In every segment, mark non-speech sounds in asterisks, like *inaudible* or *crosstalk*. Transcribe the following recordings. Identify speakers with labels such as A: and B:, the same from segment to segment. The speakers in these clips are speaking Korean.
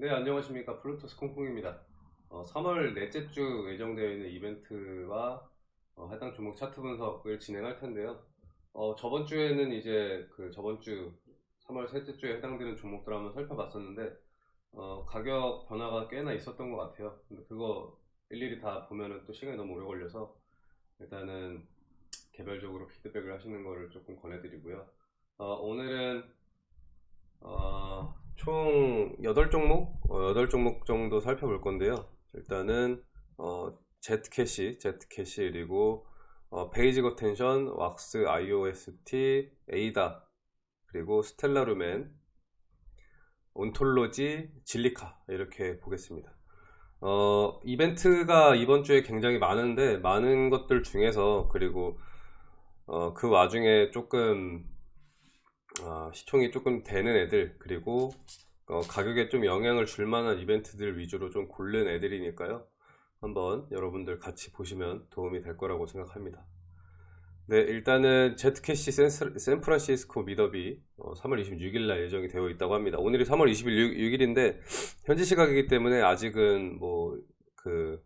A: 네 안녕하십니까. 블루투스 콩콩입니다. 어, 3월 넷째 주 예정되어 있는 이벤트와 어, 해당 종목 차트 분석을 진행할 텐데요. 어, 저번 주에는 이제 그 저번 주 3월 셋째 주에 해당되는 종목들 한번 살펴봤었는데 어, 가격 변화가 꽤나 있었던 것 같아요. 근데 그거 일일이 다 보면은 또 시간이 너무 오래 걸려서 일단은 개별적으로 피드백을 하시는 거를 조금 권해드리고요. 어, 오늘은 어, 총 8종목? 어, 8종목 정도 살펴볼 건데요. 일단은 어, Z캐시, Z캐시 그리고 어, 베이직 어텐션, 왁스, IOST, 에이다 그리고 스텔라루멘, 온톨로지, 질리카 이렇게 보겠습니다. 어, 이벤트가 이번 주에 굉장히 많은데 많은 것들 중에서 그리고 어, 그 와중에 조금 아, 시총이 조금 되는 애들 그리고 어, 가격에 좀 영향을 줄 만한 이벤트들 위주로 좀 고른 애들이니까요. 한번 여러분들 같이 보시면 도움이 될 거라고 생각합니다. 네 일단은 제트캐시 샌프란시스코 미더비 어, 3월 26일 날 예정이 되어 있다고 합니다. 오늘이 3월 26일인데 현지 시각이기 때문에 아직은 뭐 그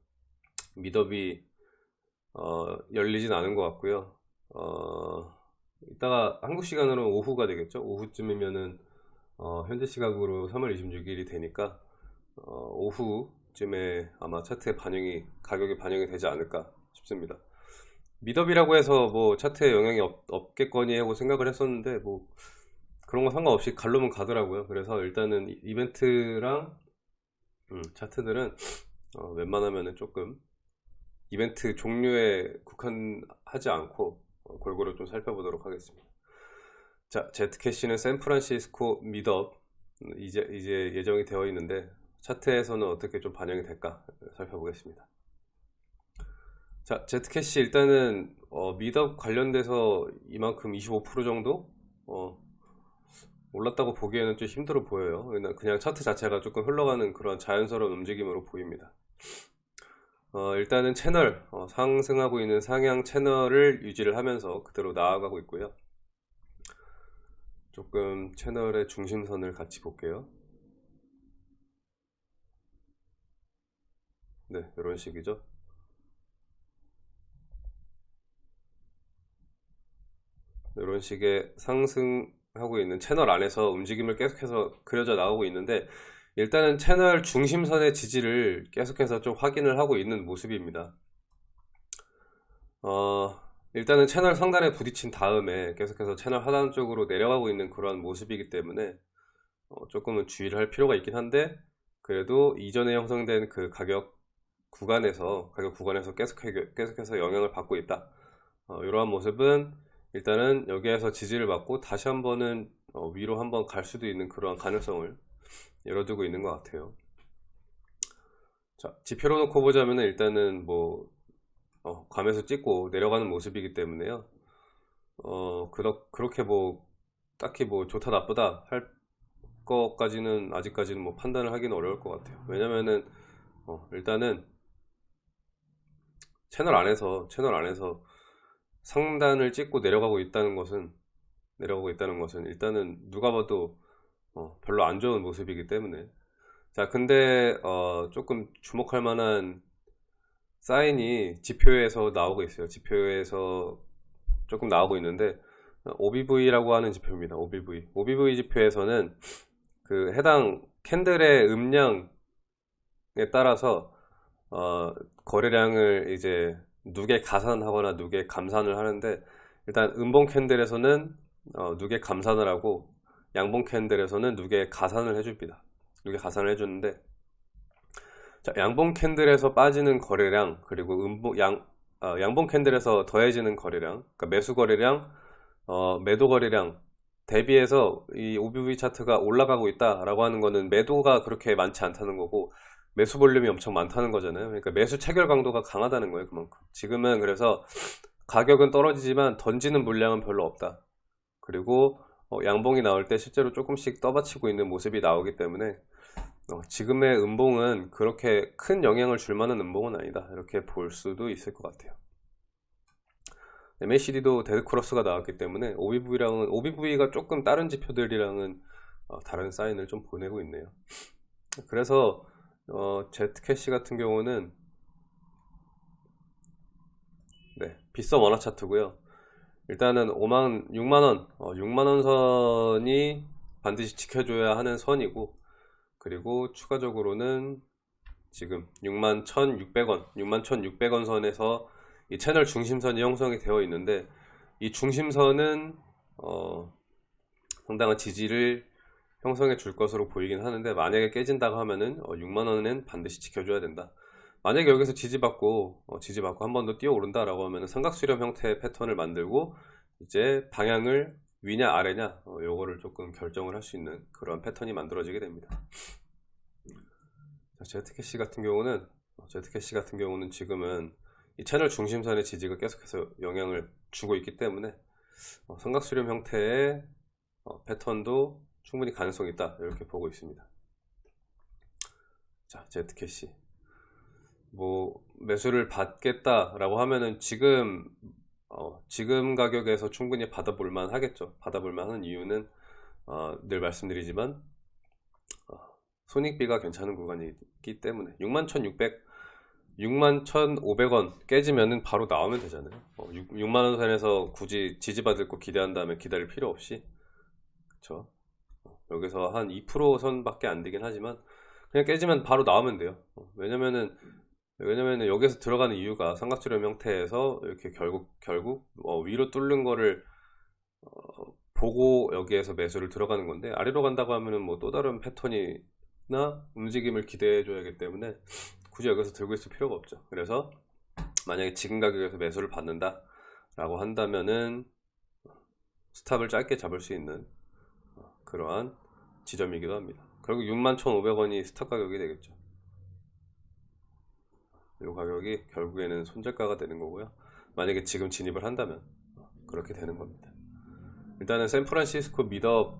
A: 미더비 어, 열리진 않은 것 같고요. 어, 이따가 한국 시간으로 오후가 되겠죠? 오후쯤이면은 어, 현재 시각으로 3월 26일이 되니까 어, 오후쯤에 아마 차트에 반영이 가격이 반영이 되지 않을까 싶습니다. 미더비라고 해서 뭐 차트에 영향이 없, 없겠거니 하고 생각을 했었는데 뭐 그런 거 상관없이 갈로면 가더라고요. 그래서 일단은 이벤트랑 음, 차트들은 어, 웬만하면 조금 이벤트 종류에 국한하지 않고 어, 골고루 좀 살펴보도록 하겠습니다. 자, Zcash는 샌프란시스코 meetup 이제 이제 예정이 되어 있는데 차트에서는 어떻게 좀 반영이 될까 살펴보겠습니다. 자, Zcash 일단은 어, meetup 관련돼서 이만큼 25% 정도 어, 올랐다고 보기에는 좀 힘들어 보여요. 그냥 차트 자체가 조금 흘러가는 그런 자연스러운 움직임으로 보입니다. 어, 일단은 채널 어, 상승하고 있는 상향 채널을 유지를 하면서 그대로 나아가고 있고요. 조금 채널의 중심선을 같이 볼게요. 네 이런 식이죠. 이런 식의 상승하고 있는 채널 안에서 움직임을 계속해서 그려져 나오고 있는데 일단은 채널 중심선의 지지를 계속해서 좀 확인을 하고 있는 모습입니다. 어, 일단은 채널 상단에 부딪힌 다음에 계속해서 채널 하단 쪽으로 내려가고 있는 그러한 모습이기 때문에 어, 조금은 주의를 할 필요가 있긴 한데 그래도 이전에 형성된 그 가격 구간에서 가격 구간에서 계속해, 계속해서 영향을 받고 있다. 어, 이러한 모습은 일단은 여기에서 지지를 받고 다시 한번은 어, 위로 한번 갈 수도 있는 그러한 가능성을 열어두고 있는 것 같아요. 자 지표로 놓고 보자면 일단은 뭐 어, 괌에서 찍고 내려가는 모습이기 때문에요. 어 그렇, 그렇게 뭐 딱히 뭐 좋다 나쁘다 할 것까지는 아직까지는 뭐 판단을 하기는 어려울 것 같아요. 왜냐면은 어, 일단은 채널 안에서 채널 안에서 상단을 찍고 내려가고 있다는 것은 내려가고 있다는 것은 일단은 누가 봐도 어, 별로 안 좋은 모습이기 때문에. 자 근데 어, 조금 주목할 만한 사인이 지표에서 나오고 있어요. 지표에서 조금 나오고 있는데 OBV라고 하는 지표입니다. OBV OBV 지표에서는 그 해당 캔들의 음량에 따라서 어, 거래량을 이제 누계 가산하거나 누계 감산을 하는데 일단 음봉 캔들에서는 어, 누계 감산을 하고 양봉 캔들에서는 누게 가산을 해줍니다. 누게 가산을 해주는데 자, 양봉 캔들에서 빠지는 거래량 그리고 음봉, 양, 어, 양봉 캔들에서 더해지는 거래량 그러니까 매수 거래량 어, 매도 거래량 대비해서 이 OBV 차트가 올라가고 있다 라고 하는 거는 매도가 그렇게 많지 않다는 거고 매수 볼륨이 엄청 많다는 거잖아요. 그러니까 매수 체결 강도가 강하다는 거예요 그만큼. 지금은 그래서 가격은 떨어지지만 던지는 물량은 별로 없다. 그리고 어, 양봉이 나올 때 실제로 조금씩 떠받치고 있는 모습이 나오기 때문에 어, 지금의 음봉은 그렇게 큰 영향을 줄 만한 음봉은 아니다. 이렇게 볼 수도 있을 것 같아요. MACD도 dead cross가 나왔기 때문에 OBV랑은 OBV가 조금 다른 지표들이랑은 어, 다른 사인을 좀 보내고 있네요. 그래서 어, Z캐시 같은 경우는 네, 빗썸 원화 차트고요. 일단은 5만 6만 원, 어, 6만 원 선이 반드시 지켜줘야 하는 선이고 그리고 추가적으로는 지금 6만 1,600원, 6만 1,600원 선에서 이 채널 중심선이 형성이 되어 있는데 이 중심선은 어, 상당한 지지를 형성해 줄 것으로 보이긴 하는데 만약에 깨진다고 하면은 어, 6만원은 반드시 지켜줘야 된다 만약에 여기서 지지받고 어, 지지받고 한 번 더 뛰어 오른다 라고 하면은 삼각수렴 형태의 패턴을 만들고 이제 방향을 위냐 아래냐 어, 요거를 조금 결정을 할 수 있는 그런 패턴이 만들어지게 됩니다. 제트캐시 같은 경우는 어, 제트캐시 같은 경우는 지금은 이 채널 중심선의 지지가 계속해서 영향을 주고 있기 때문에 어, 삼각수렴 형태의 어, 패턴도 충분히 가능성이 있다 이렇게 보고 있습니다. 자 Z캐시 뭐 매수를 받겠다 라고 하면은 지금 어, 지금 가격에서 충분히 받아볼 만 하겠죠. 받아볼 만한 이유는 어, 늘 말씀드리지만 어, 손익비가 괜찮은 구간이기 때문에 61,600 61,500원 깨지면은 바로 나오면 되잖아요. 어, 6, 6만 원 선에서 굳이 지지받을 거 기대한다면 기다릴 필요 없이. 그쵸? 여기서 한 2% 선밖에 안 되긴 하지만 그냥 깨지면 바로 나오면 돼요. 어, 왜냐면은 왜냐면은 여기서 들어가는 이유가 삼각수렴 형태에서 이렇게 결국 결국 어, 위로 뚫는 거를 어, 보고 여기에서 매수를 들어가는 건데 아래로 간다고 하면은 뭐 또 다른 패턴이나 움직임을 기대해 줘야 하기 때문에 굳이 여기서 들고 있을 필요가 없죠. 그래서 만약에 지금 가격에서 매수를 받는다 라고 한다면은 스탑을 짧게 잡을 수 있는 그러한 지점이기도 합니다. 결국 61,500원이 스탑 가격이 되겠죠 이 가격이 결국에는 손절가가 되는 거고요. 만약에 지금 진입을 한다면 그렇게 되는 겁니다. 일단은 샌프란시스코 미더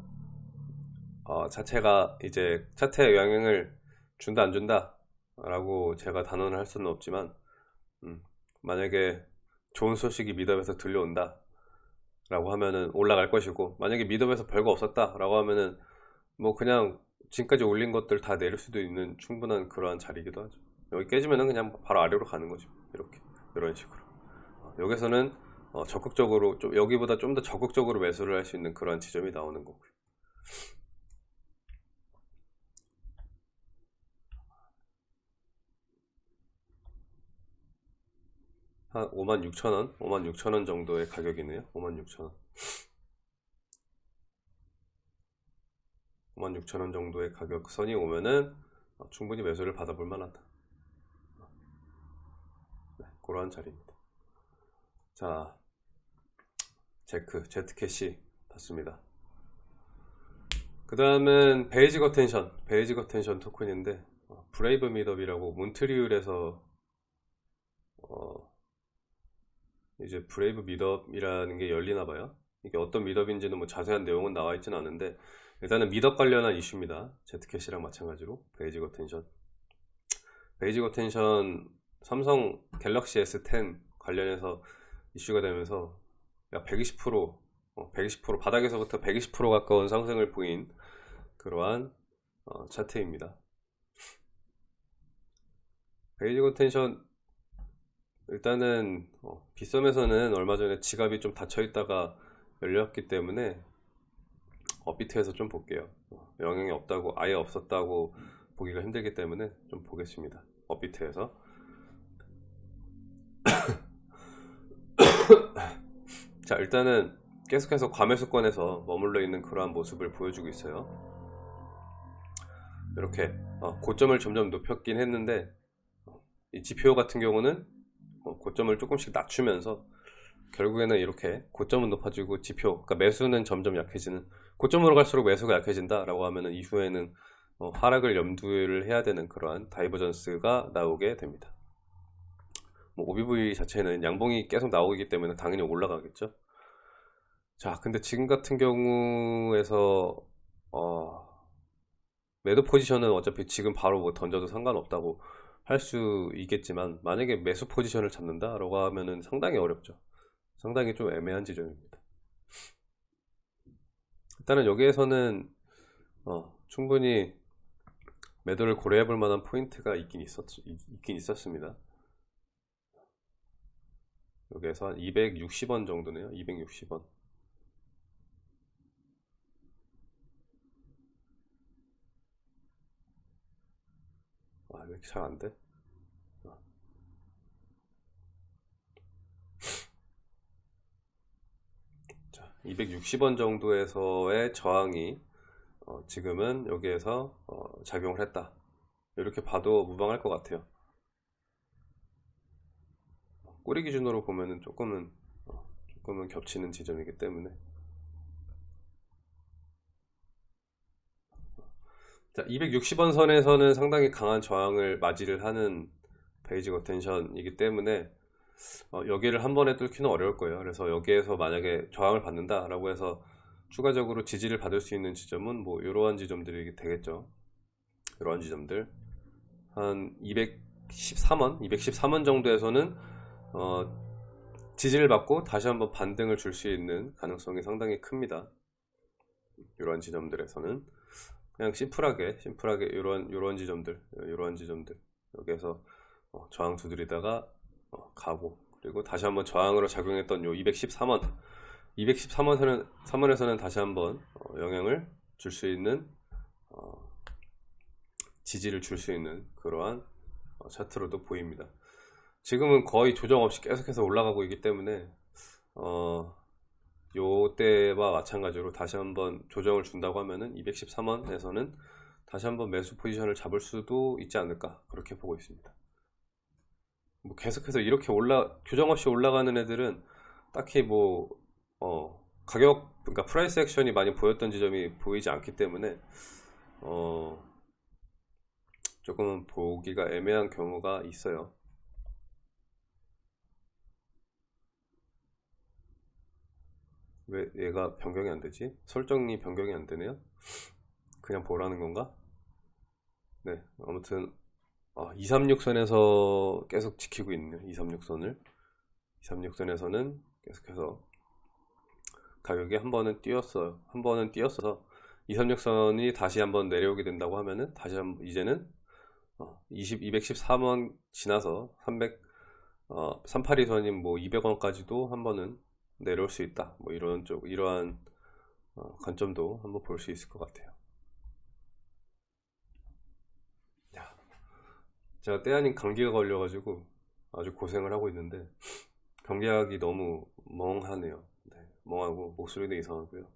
A: 어, 자체가 이제 차트에 영향을 준다 안 준다 라고 제가 단언을 할 수는 없지만 음, 만약에 좋은 소식이 미더에서 들려온다 라고 하면은 올라갈 것이고 만약에 미더에서 별거 없었다 라고 하면은 뭐 그냥 지금까지 올린 것들 다 내릴 수도 있는 충분한 그러한 자리이기도 하죠 여기 깨지면은 그냥 바로 아래로 가는 거죠. 이렇게. 이런 식으로. 어, 여기서는 어, 적극적으로 좀 여기보다 좀 더 적극적으로 매수를 할 수 있는 그런 지점이 나오는 거고요. 한 56,000원? 56,000원 정도의 가격이네요. 56,000원. 56,000원 정도의 가격선이 오면은 어, 충분히 매수를 받아볼 만하다. 네, 그러한 자리입니다. 자 제크 Zcash 봤습니다. 그 다음은 Basic Attention Basic Attention Token인데 어, Brave meetup이라고 몬트리올에서 어, 이제 Brave meetup이라는 게 열리나 봐요. 이게 어떤 meetup인지는 뭐 자세한 내용은 나와 있지는 않은데 일단은 meetup 관련한 이슈입니다. Zcash랑 마찬가지로 Basic Attention. Basic Attention 삼성 갤럭시 S10 관련해서 이슈가 되면서 약 120% 120% 바닥에서부터 120% 가까운 상승을 보인 그러한 어, 차트입니다. 베이지거 텐션 일단은 어, 빗썸에서는 얼마 전에 지갑이 좀 닫혀 있다가 열렸기 때문에 업비트에서 좀 볼게요. 어, 영향이 없다고 아예 없었다고 보기가 힘들기 때문에 좀 보겠습니다. 업비트에서 자 일단은 계속해서 과매수권에서 머물러 있는 그러한 모습을 보여주고 있어요. 이렇게 어, 고점을 점점 높였긴 했는데 어, 이 지표 같은 경우는 고점을 조금씩 낮추면서 결국에는 이렇게 고점은 높아지고 지표 그러니까 매수는 점점 약해지는 고점으로 갈수록 매수가 약해진다 라고 하면 이후에는 어, 하락을 염두를 해야 되는 그러한 divergence가 나오게 됩니다. 뭐 OBV 자체는 양봉이 계속 나오기 때문에 당연히 올라가겠죠 자 근데 지금 같은 경우에서 어, 매도 포지션은 어차피 지금 바로 뭐 던져도 상관없다고 할 수 있겠지만 만약에 매수 포지션을 잡는다 라고 하면은 상당히 어렵죠 상당히 좀 애매한 지점입니다 일단은 여기에서는 어, 충분히 매도를 고려해 볼 만한 포인트가 있긴 있었, 있긴 있었습니다. 여기에서 한 260원 정도네요. 260원. 아, 왜 이렇게 잘 안 돼? 아. 자, 260원 정도에서의 저항이 어, 지금은 여기에서 어, 작용을 했다. 이렇게 봐도 무방할 것 같아요. 꼬리 기준으로 보면은 조금은 어, 조금은 겹치는 지점이기 때문에 자 260원 선에서는 상당히 강한 저항을 맞이를 하는 Basic Attention이기 때문에 어, 여기를 한 번에 뚫기는 어려울 거예요. 그래서 여기에서 만약에 저항을 받는다 라고 해서 추가적으로 지지를 받을 수 있는 지점은 뭐 이러한 지점들이 되겠죠. 이러한 지점들. 한 213원 213원 정도에서는 어, 지지를 받고 다시 한번 반등을 줄 수 있는 가능성이 상당히 큽니다. 이러한 지점들에서는 그냥 심플하게 심플하게 이런 이런 지점들 이러한 지점들. 여기에서 어, 저항 두드리다가 어, 가고. 그리고 다시 한번 저항으로 작용했던 요 213원. 213원에서는 3원에서는 다시 한번 어, 영향을 줄 수 있는 어, 지지를 줄 수 있는 그러한 어, 차트로도 보입니다. 지금은 거의 조정 없이 계속해서 올라가고 있기 때문에 어, 요때와 마찬가지로 다시 한번 조정을 준다고 하면은 213원에서는 다시 한번 매수 포지션을 잡을 수도 있지 않을까 그렇게 보고 있습니다. 뭐 계속해서 이렇게 올라 조정 없이 올라가는 애들은 딱히 뭐 어, 가격 그러니까 price action이 많이 보였던 지점이 보이지 않기 때문에 어, 조금은 보기가 애매한 경우가 있어요 왜 얘가 변경이 안 되지? 설정이 변경이 안 되네요? 그냥 보라는 건가? 네, 아무튼 아, 236선에서 계속 지키고 있네요. 236선을 236선에서는 계속해서 가격이 한 번은 뛰었어요. 한 번은 뛰었어서 236선이 다시 한번 내려오게 된다고 하면은 다시 한 번 이제는 어, 20, 213원 지나서 300 어, 382선인 뭐 200원까지도 한 번은 내려올 수 있다. 뭐 이런 쪽 이러한 어, 관점도 한번 볼 수 있을 것 같아요. 야, 제가 때 아닌 감기가 걸려 가지고 아주 고생을 하고 있는데 감기약이 너무 멍하네요. 네, 멍하고 목소리도 이상하고요.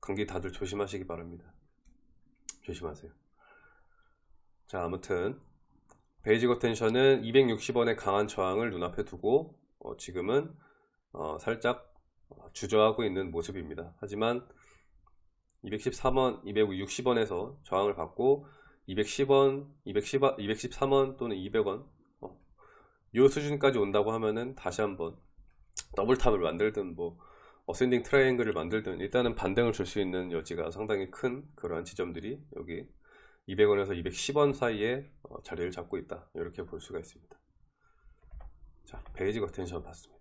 A: 감기 다들 조심하시기 바랍니다. 조심하세요. 자 아무튼 Basic Attention은 260원의 강한 저항을 눈앞에 두고 어, 지금은 어, 살짝 주저하고 있는 모습입니다. 하지만 213원, 260원에서 저항을 받고 210원, 210, 213원 또는 200원 어, 이 수준까지 온다고 하면은 다시 한번 double top을 만들든 뭐 ascending triangle을 만들든 일단은 반등을 줄 수 있는 여지가 상당히 큰 그러한 지점들이 여기 200원에서 210원 사이에 어, 자리를 잡고 있다. 이렇게 볼 수가 있습니다. 자 Basic Attention 봤습니다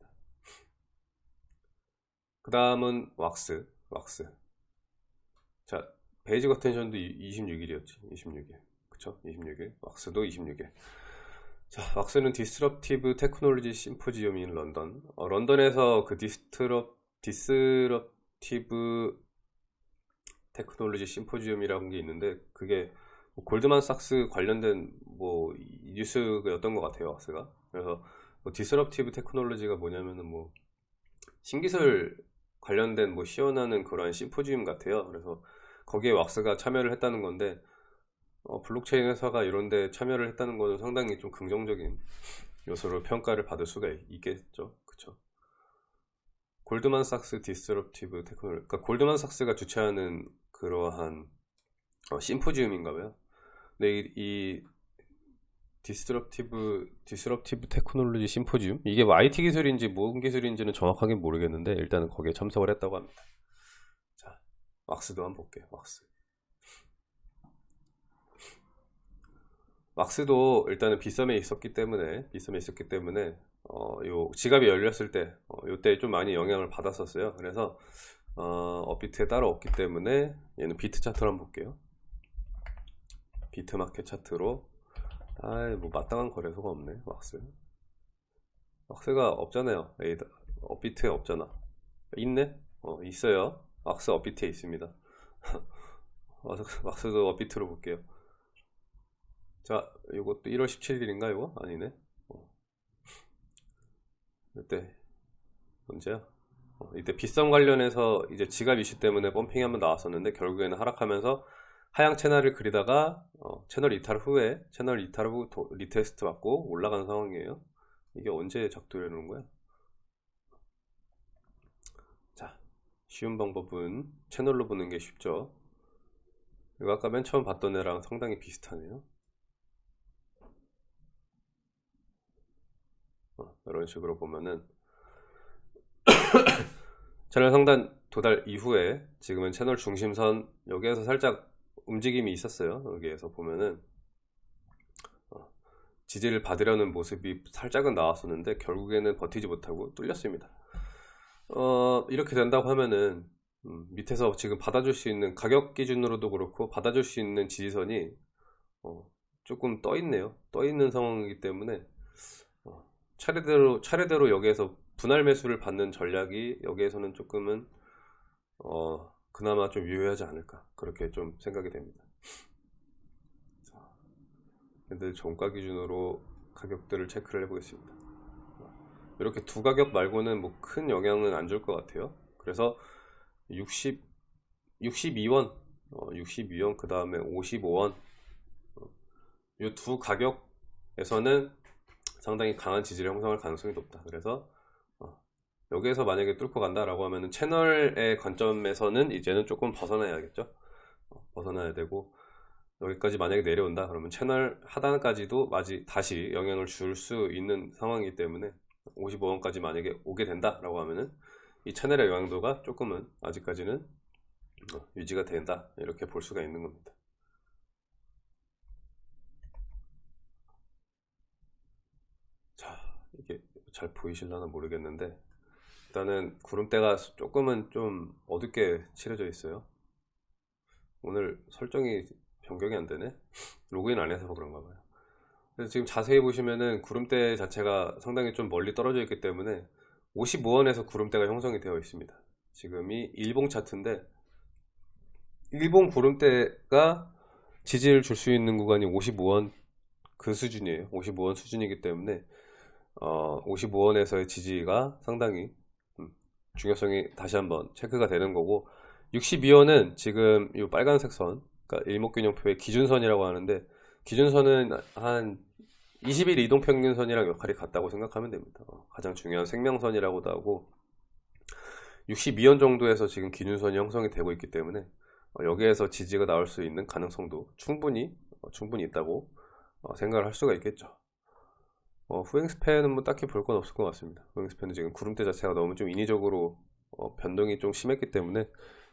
A: 그 다음은 왁스 왁스. 자 Basic Attention도 26일이었지 26일. 그쵸? 26일. WAX도 26일. 자 WAX는 Disruptive Technology Symposium인 런던. 어, 런던에서 그 disrup disruptive Technology Symposium이라는 게 있는데 그게 뭐 골드만삭스 관련된 뭐 뉴스였던 것 같아요 WAX가. 그래서 뭐 disruptive technology가 뭐냐면은 뭐 신기술 관련된 뭐 시연하는 그런 심포지엄 같아요. 그래서 거기에 WAX가 참여를 했다는 건데 어, 블록체인 회사가 이런 데 참여를 했다는 것은 상당히 좀 긍정적인 요소로 평가를 받을 수가 있, 겠죠 그쵸? 골드만삭스 disruptive technology 그러니까 골드만삭스가 주최하는 그러한 어, 심포지엄인가 봐요. 근데 이, 이 Disruptive Disruptive Technology Symposium 이게 뭐 IT 기술인지 무슨 기술인지는 정확하게 모르겠는데 일단은 거기에 참석을 했다고 합니다. 자, WAX도 한번 볼게요. WAX. WAX도 일단은 빗썸에 있었기 때문에 빗썸에 있었기 때문에 어, 요 지갑이 열렸을 때 어, 요때 좀 많이 영향을 받았었어요. 그래서 어, 업비트에 따로 없기 때문에 얘는 비트 차트를 한번 볼게요. 비트 마켓 차트로 아이 뭐 마땅한 거래소가 없네 왁스 왁스가 없잖아요. 에이다 업비트에 없잖아. 있네? 어 있어요. WAX 업비트에 있습니다. *laughs* WAX도 업비트로 볼게요. 자 이것도 1월 17일인가 이거? 아니네. 어. 이때 언제야. 어, 이때 빗썸 관련해서 이제 지갑 이슈 때문에 pumping이 한번 나왔었는데 결국에는 하락하면서 하향 채널을 그리다가 어, 채널 이탈 후에 채널 이탈 후 도, retest 받고 올라가는 상황이에요. 이게 언제 작동되는 거야? 자 쉬운 방법은 채널로 보는 게 쉽죠. 이거 아까 맨 처음 봤던 애랑 상당히 비슷하네요. 어, 이런 식으로 보면은 *coughs* 채널 상단 도달 이후에 지금은 채널 중심선 여기에서 살짝 움직임이 있었어요. 여기에서 보면은. 어, 지지를 받으려는 모습이 살짝은 나왔었는데 결국에는 버티지 못하고 뚫렸습니다. 어, 이렇게 된다고 하면은 음, 밑에서 지금 받아줄 수 있는 가격 기준으로도 그렇고 받아줄 수 있는 지지선이 어, 조금 떠 있네요. 떠 있는 상황이기 때문에 어, 차례대로 차례대로 여기에서 분할 매수를 받는 전략이 여기에서는 조금은 어, 그나마 좀 유효하지 않을까 그렇게 좀 생각이 됩니다. 근데 종가 기준으로 가격들을 체크를 해 보겠습니다. 이렇게 두 가격 말고는 뭐 큰 영향은 안 줄 것 같아요. 그래서 60 62원 어, 62원 그 다음에 55원 어, 이두 가격에서는 상당히 강한 지지를 형성할 가능성이 높다. 그래서 여기에서 만약에 뚫고 간다 라고 하면은 채널의 관점에서는 이제는 조금 벗어나야겠죠? 어, 벗어나야 되고 여기까지 만약에 내려온다 그러면 채널 하단까지도 마지, 다시 영향을 줄 수 있는 상황이기 때문에 55원까지 만약에 오게 된다 라고 하면은 이 채널의 영향도가 조금은 아직까지는 어, 유지가 된다. 이렇게 볼 수가 있는 겁니다. 자 이게 잘 보이실려나 모르겠는데 일단은 구름대가 조금은 좀 어둡게 칠해져 있어요. 오늘 설정이 변경이 안 되네? 로그인 안 해서 그런가 봐요. 그래서 지금 자세히 보시면은 구름대 자체가 상당히 좀 멀리 떨어져 있기 때문에 55원에서 구름대가 형성이 되어 있습니다. 지금이 일봉 차트인데 일봉 구름대가 지지를 줄 수 있는 구간이 55원 그 수준이에요. 55원 수준이기 때문에 어, 55원에서의 지지가 상당히 중요성이 다시 한번 체크가 되는 거고 62원은 지금 이 빨간색 선 그러니까 일목균형표의 기준선이라고 하는데 기준선은 한 20일 이동평균선이랑 역할이 같다고 생각하면 됩니다. 어, 가장 중요한 생명선이라고도 하고 62원 정도에서 지금 기준선이 형성이 되고 있기 때문에 어, 여기에서 지지가 나올 수 있는 가능성도 충분히 어, 충분히 있다고 생각을 할 수가 있겠죠 어, 후행스팬은 뭐 딱히 볼 건 없을 것 같습니다. 후행스팬은 지금 구름대 자체가 너무 좀 인위적으로 어, 변동이 좀 심했기 때문에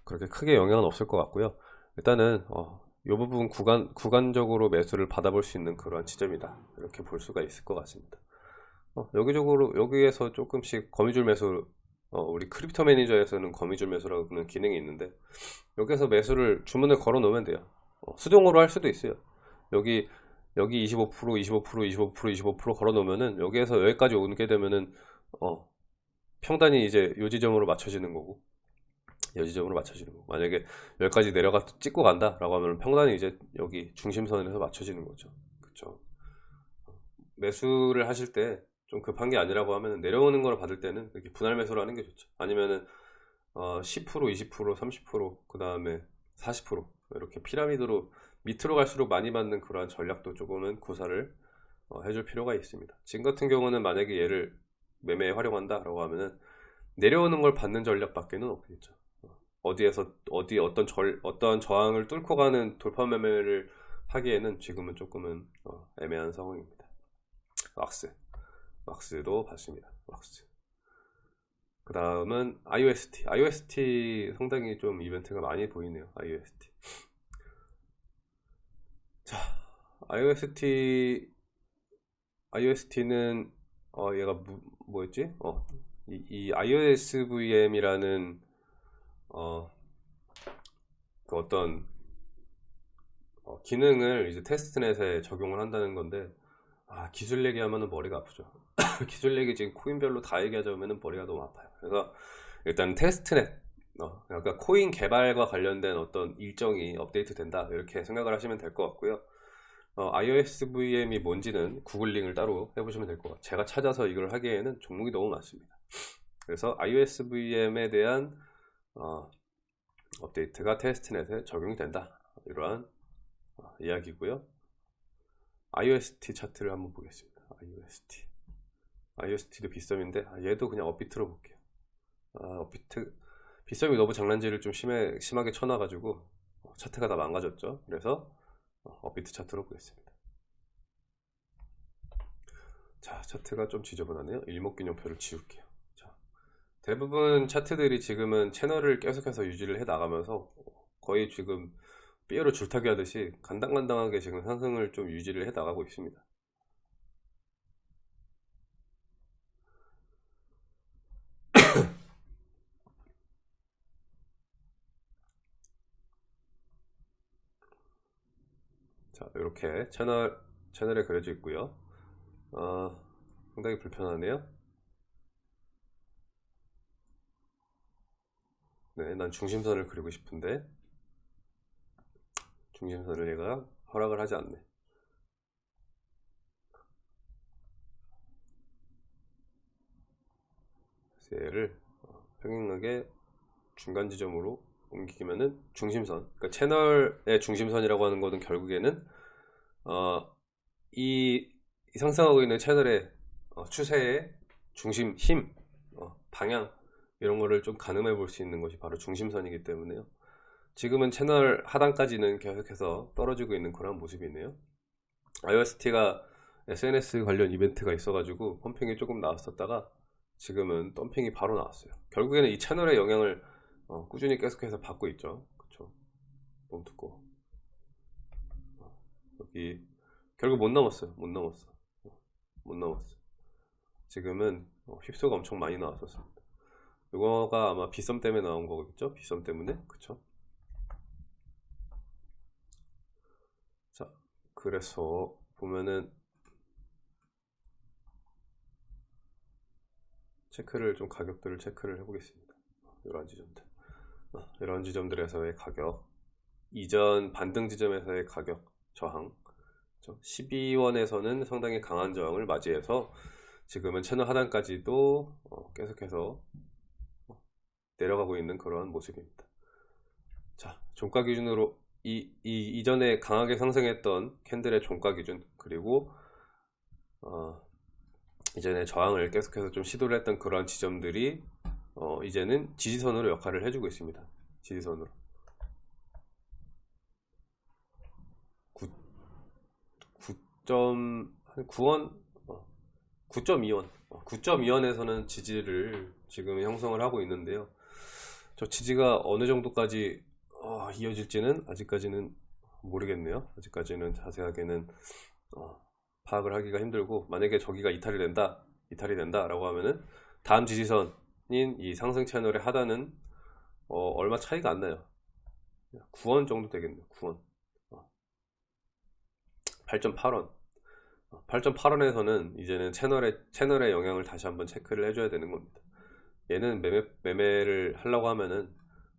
A: 그렇게 크게 영향은 없을 것 같고요. 일단은 어, 이 부분 구간, 구간적으로 매수를 받아볼 수 있는 그런 지점이다. 이렇게 볼 수가 있을 것 같습니다. 어, 여기적으로 여기에서 조금씩 거미줄 매수 어, 우리 Crypto Manager에서는 거미줄 매수라는 기능이 있는데 여기서 매수를 주문을 걸어 놓으면 돼요. 어, 수동으로 할 수도 있어요. 여기 여기 25% 25% 25% 25% 걸어 놓으면은 여기에서 여기까지 오게 되면은 어 평단이 이제 요 지점으로 맞춰지는 거고 요 지점으로 맞춰지는 거고 만약에 여기까지 내려가 찍고 간다 라고 하면 평단이 이제 여기 중심선에서 맞춰지는 거죠. 그쵸? 매수를 하실 때 좀 급한 게 아니라고 하면 내려오는 걸 받을 때는 이렇게 분할 매수를 하는 게 좋죠. 아니면은 어, 10% 20% 30%그 다음에 40% 이렇게 피라미드로 밑으로 갈수록 많이 받는 그러한 전략도 조금은 구사를 어, 해줄 필요가 있습니다. 지금 같은 경우는 만약에 얘를 매매에 활용한다 라고 하면은 내려오는 걸 받는 전략밖에는 없겠죠. 어, 어디에서 어디 어떤 절 어떤 저항을 뚫고 가는 돌파 매매를 하기에는 지금은 조금은 어, 애매한 상황입니다. 왁스. 왁스도 봤습니다. 왁스. 그 다음은 IOST IOST 상당히 좀 이벤트가 많이 보이네요. IOST 자, IOST IOST는 어 얘가 뭐, 뭐였지? 어, 이, 이 IOSVM이라는 어, 그 어떤 어, 기능을 이제 테스트넷에 적용을 한다는 건데 아, 기술 얘기하면 머리가 아프죠. *coughs* 기술 얘기 지금 코인별로 다 얘기하자면 머리가 너무 아파요. 그래서 일단 테스트넷 어, 그러니까 코인 개발과 관련된 어떤 일정이 업데이트 된다 이렇게 생각을 하시면 될 것 같고요. 어, iOS VM이 뭔지는 구글링을 따로 해보시면 될 것 같아요. 제가 찾아서 이걸 하기에는 종목이 너무 많습니다. 그래서 iOS VM에 대한 어, 업데이트가 테스트넷에 적용이 된다. 이러한 어, 이야기고요. iOST 차트를 한번 보겠습니다. iOST. iOST도 빗썸인데 아, 얘도 그냥 업비트로 볼게요. 아, 업비트 빗썸이 너무 장난질을 좀 심해, 심하게 쳐놔가지고 어, 차트가 다 망가졌죠. 그래서 어, 업비트 차트로 보겠습니다. 자, 차트가 좀 지저분하네요. 일목균형표를 지울게요. 자, 대부분 차트들이 지금은 채널을 계속해서 유지를 해 나가면서 거의 지금 삐에로 줄타기 하듯이 간당간당하게 지금 상승을 좀 유지를 해 나가고 있습니다. 자, 이렇게 채널, 채널에 그려져 있고요. 어, 상당히 불편하네요. 네, 난 중심선을 그리고 싶은데 중심선을 얘가 허락을 하지 않네. 얘를 어, 평행하게 중간 지점으로 옮기면은 중심선, 그러니까 채널의 중심선이라고 하는 것은 결국에는 어, 이, 이 상승하고 있는 채널의 어, 추세의 중심, 힘, 어, 방향 이런 거를 좀 가늠해 볼 수 있는 것이 바로 중심선이기 때문에요. 지금은 채널 하단까지는 계속해서 떨어지고 있는 그런 모습이네요. iOST가 SNS 관련 이벤트가 있어가지고 펌핑이 조금 나왔었다가 지금은 덤핑이 바로 나왔어요. 결국에는 이 채널의 영향을 어, 꾸준히 계속해서 받고 있죠. 그쵸? 너무 두꺼워. 어, 여기 결국 못 넘었어요. 못 넘었어. 어, 못 넘었어. 지금은 어, 휩소가 엄청 많이 나왔었습니다. 이거가 아마 비썸 때문에 나온 거겠죠? 비썸 때문에 그쵸? 자, 그래서 보면은 체크를 좀 가격들을 체크를 해보겠습니다. 이런 지점들, 어, 이런 지점들에서의 가격, 이전 반등 지점에서의 가격 저항, 12원에서는 상당히 강한 저항을 맞이해서 지금은 채널 하단까지도 어, 계속해서 어, 내려가고 있는 그러한 모습입니다. 자, 종가 기준으로 이, 이 이전에 강하게 상승했던 캔들의 종가 기준 그리고 어, 이전에 저항을 계속해서 좀 시도를 했던 그런 지점들이 어, 이제는 지지선으로 역할을 해주고 있습니다. 지지선으로 9, 9.9원 9.2원 9.2원에서는 지지를 지금 형성을 하고 있는데요. 저 지지가 어느 정도까지 어, 이어질지는 아직까지는 모르겠네요. 아직까지는 자세하게는 어, 파악을 하기가 힘들고 만약에 저기가 이탈이 된다, 이탈이 된다 라고 하면은 다음 지지선인 이 상승 채널의 하단은 어, 얼마 차이가 안 나요. 9원 정도 되겠네요. 9원. 8.8원. 8.8원에서는 이제는 채널의 채널의 영향을 다시 한번 체크를 해줘야 되는 겁니다. 얘는 매매 매매를 하려고 하면은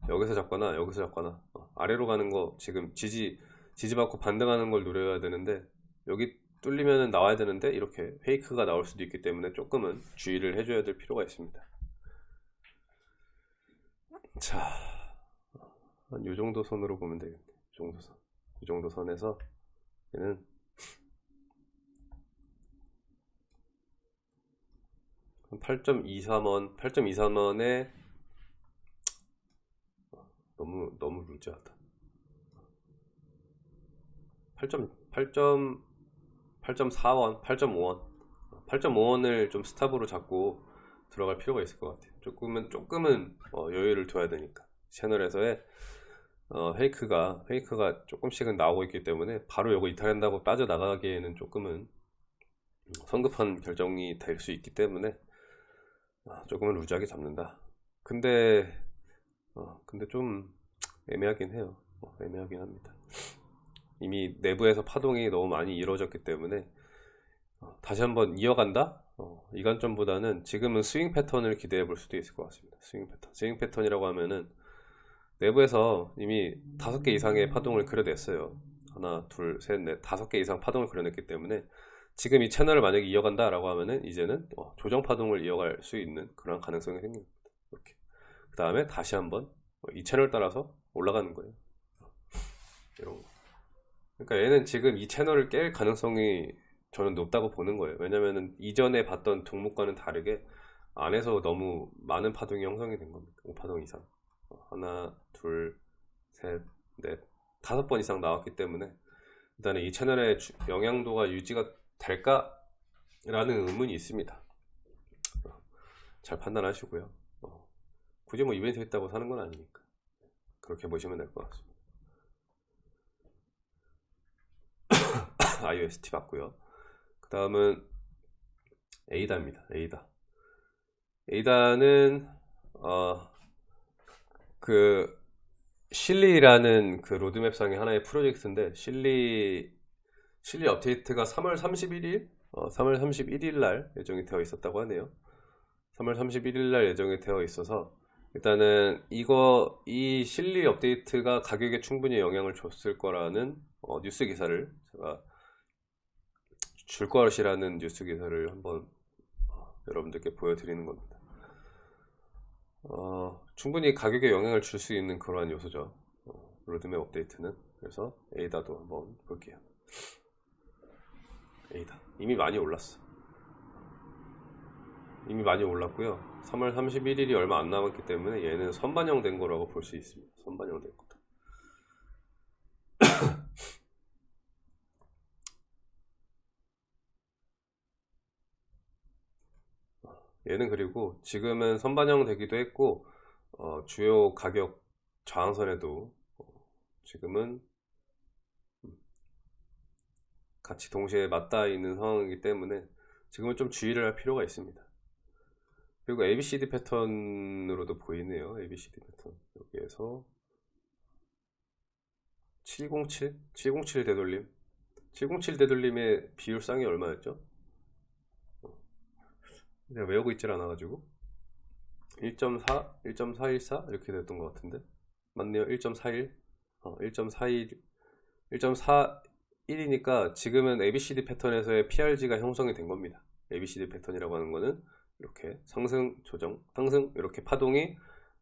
A: 여기서 잡거나 여기서 잡거나 어, 아래로 가는 거 지금 지지 지지받고 반등하는 걸 노려야 되는데 여기 뚫리면 나와야 되는데 이렇게 페이크가 나올 수도 있기 때문에 조금은 주의를 해줘야 될 필요가 있습니다 자 한 요 정도 선으로 보면 되겠네 이 정도 선. 이 정도 선에서 얘는 한 8.23원 8.23원에 너무 너무 루즈하다 8.8. 8.4원, 8.5원, 8.5원을 좀 스탑으로 잡고 들어갈 필요가 있을 것 같아요. 조금은 조금은 어, 여유를 둬야 되니까 채널에서의 어, 페이크가 페이크가 조금씩은 나오고 있기 때문에 바로 요거 이탈한다고 빠져 나가기에는 조금은 성급한 결정이 될 수 있기 때문에 어, 조금은 루즈하게 잡는다. 근데 어, 근데 좀 애매하긴 해요. 어, 애매하긴 합니다. 이미 내부에서 파동이 너무 많이 이루어졌기 때문에 어, 다시 한번 이어간다? 어, 이 관점보다는 지금은 스윙 패턴을 기대해 볼 수도 있을 것 같습니다. 스윙 패턴. 스윙 패턴이라고 하면은 내부에서 이미 다섯 개 이상의 파동을 그려냈어요. 하나, 둘, 셋, 넷, 다섯 개 이상 파동을 그려냈기 때문에 지금 이 채널을 만약에 이어간다라고 하면은 이제는 어, 조정 파동을 이어갈 수 있는 그런 가능성이 생깁니다. 이렇게. 그 다음에 다시 한번 어, 이 채널 따라서 올라가는 거예요. 이런 거. 그러니까 얘는 지금 이 채널을 깰 가능성이 저는 높다고 보는 거예요. 왜냐면은 이전에 봤던 종목과는 다르게 안에서 너무 많은 파동이 형성이 된 겁니다. 5파동 이상. 어, 하나, 둘, 셋, 넷, 다섯 번 이상 나왔기 때문에 일단은 이 채널의 주- 영향도가 유지가 될까 라는 의문이 있습니다. 어, 잘 판단하시고요. 어, 굳이 뭐 이벤트 했다고 사는 건 아니니까 그렇게 보시면 될 것 같습니다. *coughs* iOST 봤고요. 그 다음은 에이다입니다. 에이다. 에이다는 어, 그 실리라는 그 로드맵상의 하나의 프로젝트인데 실리 실리 업데이트가 3월 31일 어, 3월 31일 날 예정이 되어 있었다고 하네요. 3월 31일 날 예정이 되어 있어서 일단은 이거 이 실리 업데이트가 가격에 충분히 영향을 줬을 거라는 어, 뉴스 기사를 제가 줄 것이라는 뉴스 기사를 한번 어, 여러분들께 보여드리는 겁니다. 어, 충분히 가격에 영향을 줄 수 있는 그러한 요소죠. 어, 로드맵 업데이트는. 그래서 에이다도 한번 볼게요. 에이다. 이미 많이 올랐어. 이미 많이 올랐고요. 3월 31일이 얼마 안 남았기 때문에 얘는 선반영 된 거라고 볼 수 있습니다. 선반영 된 거다. *coughs* 얘는 그리고 지금은 선반영 되기도 했고 어, 주요 가격 저항선에도 어, 지금은 음, 같이 동시에 맞닿아 있는 상황이기 때문에 지금은 좀 주의를 할 필요가 있습니다. 그리고 ABCD 패턴으로도 보이네요. ABCD 패턴 여기에서 707? 707 되돌림 707 되돌림의 비율상이 얼마였죠? 내가 외우고 있질 않아가지고 1.4, 1.414 이렇게 됐던 것 같은데 맞네요 1.41 어, 1.41 1.41이니까 지금은 ABCD 패턴에서의 PRG가 형성이 된 겁니다 ABCD 패턴이라고 하는 거는 이렇게 상승 조정 상승 이렇게 파동이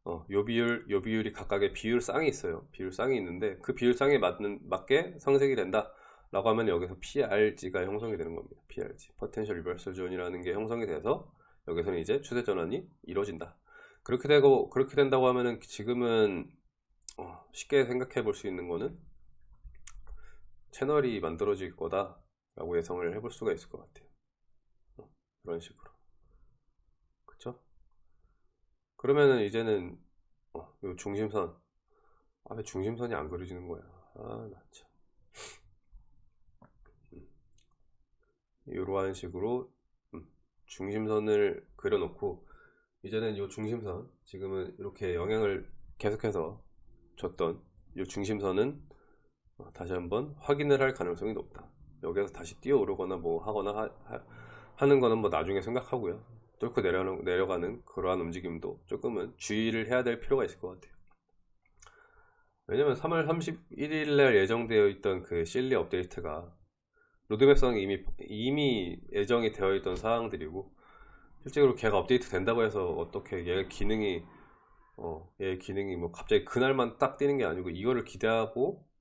A: 어, 요 비율 요 비율이 각각의 비율 쌍이 있어요 비율 쌍이 있는데 그 비율 쌍에 맞는 맞게 상승이 된다 라고 하면 여기서 PRG가 형성이 되는 겁니다. PRG, Potential Reversal Zone이라는 게 형성이 돼서 여기서는 이제 추세 전환이 이루어진다. 그렇게 되고 그렇게 된다고 하면은 지금은 어, 쉽게 생각해 볼 수 있는 거는 채널이 만들어질 거다라고 예상을 해볼 수가 있을 것 같아요. 어, 그런 식으로, 그쵸? 그러면은 이제는 어, 요 중심선, 아 왜 중심선이 안 그려지는 거야? 아, 나 참. 이러한 식으로 음, 중심선을 그려놓고 이제는 이 중심선 지금은 이렇게 영향을 계속해서 줬던 이 중심선은 어, 다시 한번 확인을 할 가능성이 높다. 여기서 다시 뛰어오르거나 뭐 하거나 하, 는 거는 뭐 나중에 생각하고요. 뚫고 내려가는, 내려가는 그러한 움직임도 조금은 주의를 해야 될 필요가 있을 것 같아요. 왜냐면 3월 31일 날 예정되어 있던 그 실리 업데이트가 로드맵상에 이미 이미 예정이 되어 있던 사항들이고 실제로 걔가 업데이트 된다고 해서 어떻게 얘 기능이 어, 얘 기능이 뭐 갑자기 그날만 딱 뛰는 게 아니고 이거를 기대하고 어,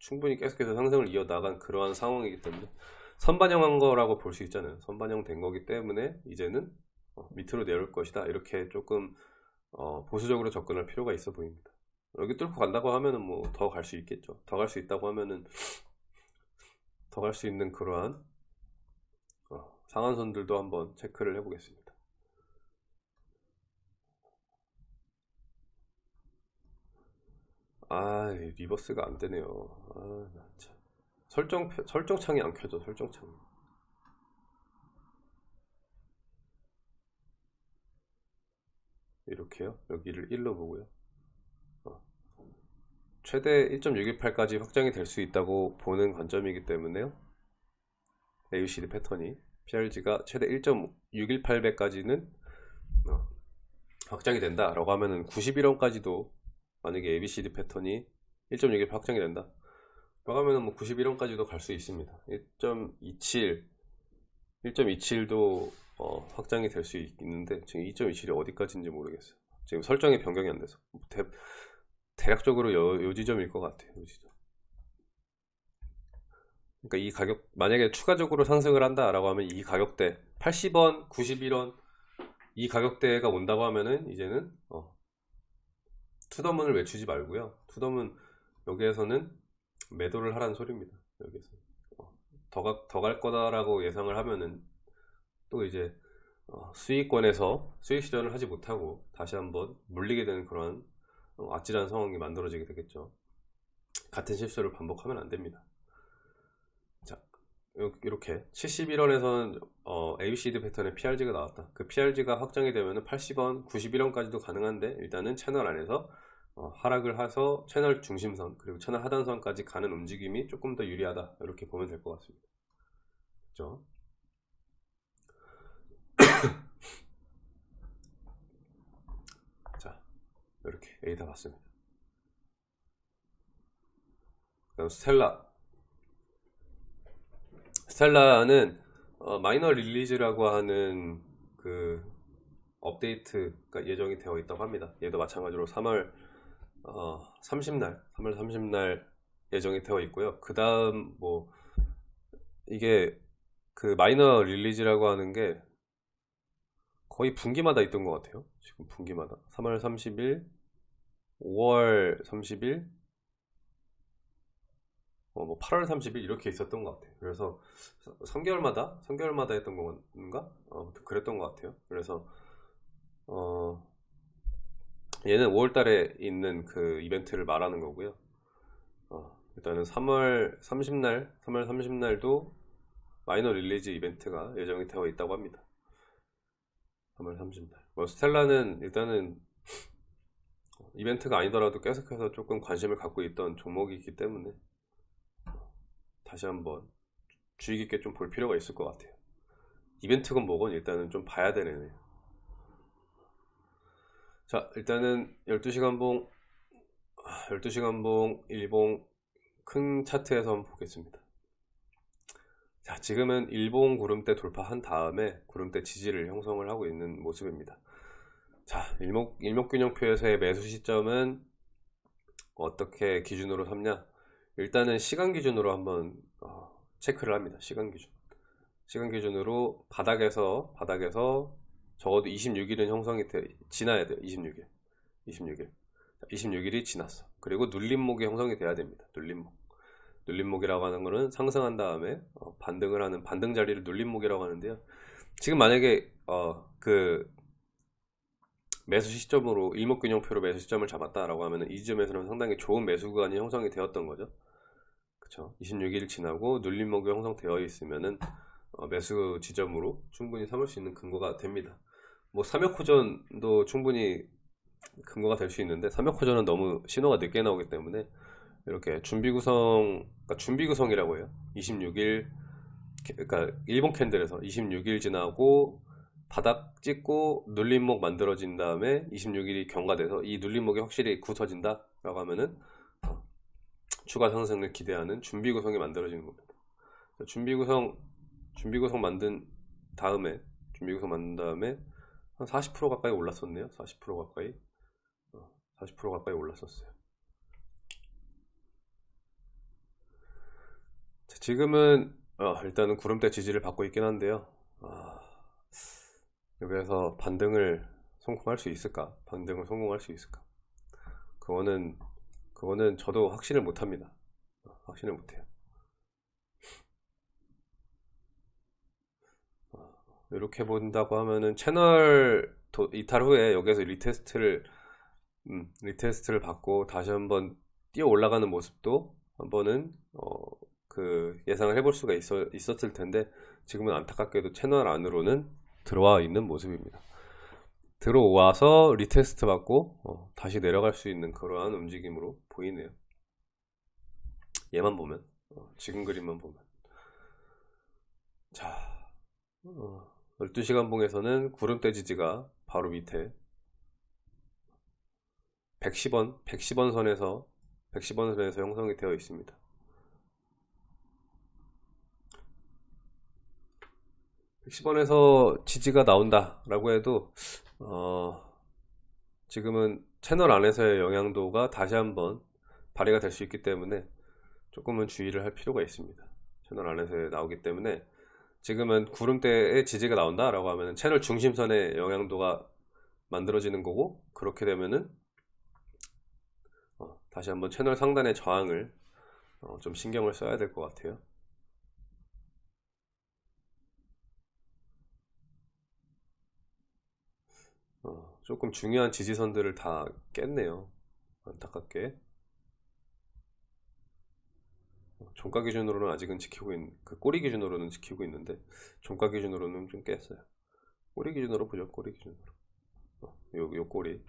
A: 충분히 계속해서 상승을 이어나간 그러한 상황이기 때문에 선반영한 거라고 볼 수 있잖아요. 선반영 된 거기 때문에 이제는 어, 밑으로 내려올 것이다. 이렇게 조금 어, 보수적으로 접근할 필요가 있어 보입니다. 여기 뚫고 간다고 하면은 뭐 더 갈 수 있겠죠. 더 갈 수 있다고 하면은 더 갈 수 있는 그러한 어, 상한선들도 한번 체크를 해 보겠습니다. 아, 리버스가 안 되네요. 아. 설정, 표- 설정창이 안 켜져, 설정창. 이렇게요. 여기를 1로 보고요. 어. 최대 1.618까지 확장이 될 수 있다고 보는 관점이기 때문에요. AUCD 패턴이 PRG가 최대 1.618배까지는 어, 확장이 된다 라고 하면은 91원까지도 만약에 ABCD 패턴이 1.618 확장이 된다. 하면은 뭐 91원까지도 갈 수 있습니다. 1.27 1.27도 어, 확장이 될 수 있는데 지금 2.27이 어디까지인지 모르겠어요. 지금 설정이 변경이 안 돼서. 대, 대략적으로 요, 요 지점일 것 같아요 요 지점. 그러니까 이 가격 만약에 추가적으로 상승을 한다 라고 하면 이 가격대 80원 91원 이 가격대가 온다고 하면은 이제는 어, 투더문을 외치지 말고요. 투더문 여기에서는 매도를 하라는 소리입니다. 여기서. 어, 더갈 거다라고 예상을 하면은 또 이제 어, 수익권에서 수익 실현을 하지 못하고 다시 한번 물리게 되는 그런 어, 아찔한 상황이 만들어지게 되겠죠. 같은 실수를 반복하면 안 됩니다 이렇게 71원에서는 어, ABCD 패턴의 PRG가 나왔다. 그 PRG가 확장이 되면 80원 91원까지도 가능한데 일단은 채널 안에서 어, 하락을 해서 채널 중심선 그리고 채널 하단선까지 가는 움직임이 조금 더 유리하다. 이렇게 보면 될 것 같습니다. 그죠 *coughs* 자 이렇게 A 다 봤습니다. 그다음 스텔라 스텔라는 어, minor release라고 하는 그 업데이트가 예정이 되어 있다고 합니다. 얘도 마찬가지로 3월 어, 30날, 3월 30날 예정이 되어 있고요. 그 다음 뭐 이게 그 minor release라고 하는 게 거의 분기마다 있던 것 같아요. 지금 분기마다 3월 30일, 5월 30일, 어, 뭐 8월 30일 이렇게 있었던 것 같아요. 그래서 3개월마다 3개월마다 했던 건가? 어, 그랬던 것 같아요. 그래서 어, 얘는 5월달에 있는 그 이벤트를 말하는 거고요. 어, 일단은 3월 30날, 3월 30날도 minor release 이벤트가 예정이 되어 있다고 합니다. 3월 30날. 뭐 스텔라는 일단은 이벤트가 아니더라도 계속해서 조금 관심을 갖고 있던 종목이기 때문에 다시 한번 주의 깊게 좀 볼 필요가 있을 것 같아요. 이벤트건 뭐건 일단은 좀 봐야 되네요. 자 일단은 12시간 봉 12시간 봉 일봉 큰 차트에서 한번 보겠습니다. 자 지금은 일봉 구름대 돌파한 다음에 구름대 지지를 형성을 하고 있는 모습입니다. 자 일목, 일목균형표에서의 매수 시점은 어떻게 기준으로 삼냐 일단은 시간 기준으로 한번 어, 체크를 합니다 시간 기준. 시간 기준으로 바닥에서 바닥에서 적어도 26일은 형성이 돼 지나야 돼요 26일. 26일. 26일이 지났어. 그리고 눌림목이 형성이 돼야 됩니다 눌림목. 눌림목이라고 하는 거는 상승한 다음에 어, 반등을 하는 반등 자리를 눌림목이라고 하는데요. 지금 만약에 어, 그 매수 시점으로 일목균형표로 매수 시점을 잡았다라고 하면 이 지점에서는 상당히 좋은 매수 구간이 형성이 되었던 거죠. 그쵸? 26일 지나고 눌림목이 형성되어 있으면은 어, 매수 지점으로 충분히 삼을 수 있는 근거가 됩니다. 뭐 3역 호전도 충분히 근거가 될 수 있는데 3역 호전은 너무 신호가 늦게 나오기 때문에 이렇게 준비 구성 그러니까 준비 구성이라고 해요. 26일 그러니까 일본 캔들에서 26일 지나고 바닥 찍고 눌림목 만들어진 다음에 26일이 경과돼서 이 눌림목이 확실히 굳어진다 라고 하면은 추가 상승을 기대하는 준비 구성이 만들어지는 겁니다. 준비 구성 준비 구성 만든 다음에 준비 구성 만든 다음에 한 40% 가까이 올랐었네요. 40% 가까이 40% 어, 가까이 올랐었어요. 자, 지금은 어, 일단은 구름대 지지를 받고 있긴 한데요. 아, 여기에서 반등을 성공할 수 있을까? 반등을 성공할 수 있을까? 그거는 그거는 저도 확신을 못합니다 확신을 못해요 이렇게 본다고 하면은 채널 이탈 후에 여기서 retest를 음, retest를 받고 다시 한번 뛰어 올라가는 모습도 한번은 어, 그 예상을 해볼 수가 있어, 있었을 텐데 지금은 안타깝게도 채널 안으로는 들어와 있는 모습입니다. 들어와서 retest 받고 어, 다시 내려갈 수 있는 그러한 움직임으로 보이네요. 얘만 보면 어, 지금 그림만 보면. 자 어, 12시간 봉에서는 구름대 지지가 바로 밑에 110원 110원 선에서 110원 선에서 형성이 되어 있습니다 백 110원에서 지지가 나온다 라고 해도 어, 지금은 채널 안에서의 영향도가 다시 한번 발휘가 될 수 있기 때문에 조금은 주의를 할 필요가 있습니다. 채널 안에서 나오기 때문에 지금은 구름대에 지지가 나온다 라고 하면 채널 중심선의 영향도가 만들어지는 거고 그렇게 되면은 어, 다시 한번 채널 상단의 저항을 어, 좀 신경을 써야 될 것 같아요 어, 조금 중요한 지지선들을 다 깼네요. 안타깝게. 어, 종가 기준으로는 아직은 지키고 있는 그 꼬리 기준으로는 지키고 있는데 종가 기준으로는 좀 깼어요. 꼬리 기준으로 보죠 꼬리 기준으로. 어, 요, 요 꼬리.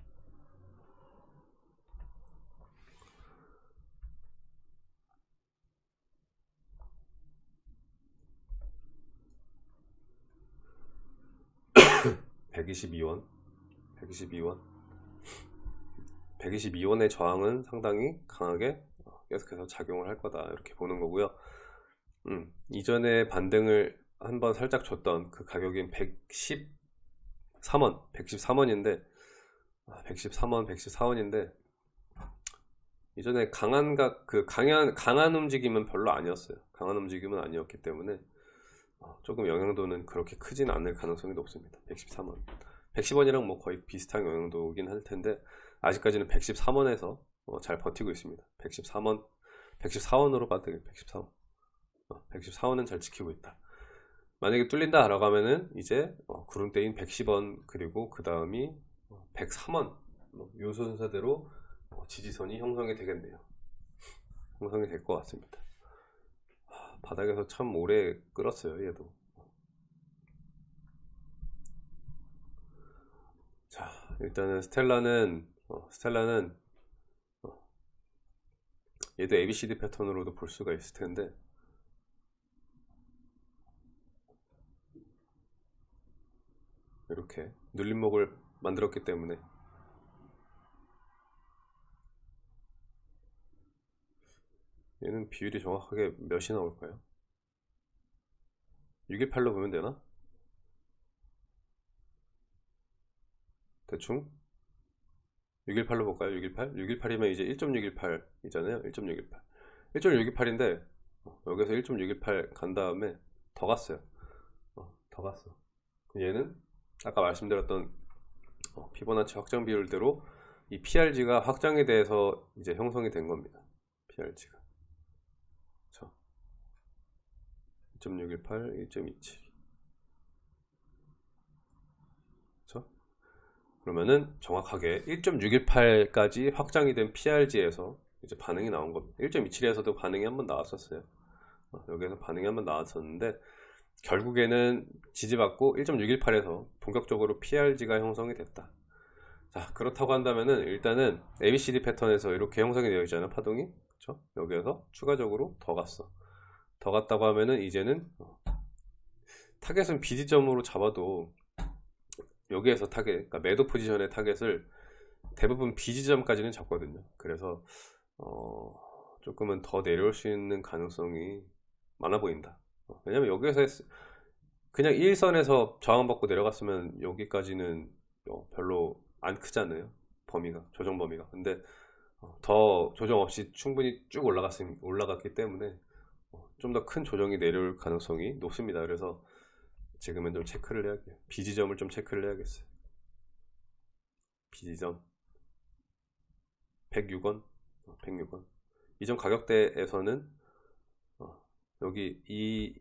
A: *coughs* (122원) 122원? 122원의 저항은 상당히 강하게 계속해서 작용을 할 거다 이렇게 보는 거고요. 음, 이전에 반등을 한번 살짝 줬던 그 가격인 113원 113원인데 113원 114원인데 이전에 강한 그 강한 강한 움직임은 별로 아니었어요. 강한 움직임은 아니었기 때문에 어, 조금 영향도는 그렇게 크진 않을 가능성이 높습니다. 113원 110원이랑 뭐 거의 비슷한 영향도긴 할 텐데 아직까지는 113원에서 어, 잘 버티고 있습니다. 113원 114원으로 빠뜨려 114원 어, 114원은 잘 지키고 있다. 만약에 뚫린다 라고 하면은 이제 어, 구름대인 110원 그리고 그 다음이 103원. 뭐, 요 순서대로 어, 지지선이 형성이 되겠네요. 형성이 될 것 같습니다. 하, 바닥에서 참 오래 끌었어요 얘도 자 일단은 스텔라는 어, 스텔라는 어, 얘도 ABCD 패턴으로도 볼 수가 있을 텐데 이렇게 눌림목을 만들었기 때문에 얘는 비율이 정확하게 몇이 나올까요? 618로 보면 되나? 대충. 618로 볼까요? 618? 618이면 이제 1.618 이잖아요. 1.618 1.618인데 어, 여기서 1.618 간 다음에 더 갔어요. 어, 더 갔어. 얘는 아까 말씀드렸던 어, 피보나치 확장 비율대로 이 PRG가 확장에 대해서 이제 형성이 된 겁니다. PRG가. 1.618, 1.27 그러면은 정확하게 1.618까지 확장이 된 PRG에서 이제 반응이 나온 겁니다. 1.27에서도 반응이 한번 나왔었어요. 어, 여기에서 반응이 한번 나왔었는데 결국에는 지지받고 1.618에서 본격적으로 PRG가 형성이 됐다. 자 그렇다고 한다면은 일단은 ABCD 패턴에서 이렇게 형성이 되어 있잖아요 파동이. 그렇죠? 여기에서 추가적으로 더 갔어. 더 갔다고 하면은 이제는 어, 타겟은 B지점으로 잡아도 여기에서 타겟, 그러니까 매도 포지션의 타겟을 대부분 B지점까지는 잡거든요. 그래서 어, 조금은 더 내려올 수 있는 가능성이 많아 보인다. 어, 왜냐면 여기에서 했, 그냥 1선에서 저항받고 내려갔으면 여기까지는 어, 별로 안 크잖아요. 범위가, 조정 범위가. 근데 어, 더 조정 없이 충분히 쭉 올라갔, 올라갔기 때문에 어, 좀더 큰 조정이 내려올 가능성이 높습니다. 그래서 지금은 좀 체크를 해야겠어요 비지점을 좀 체크를 해야겠어요. 비지점. 106원? 106원. 이전 가격대에서는 어, 여기 이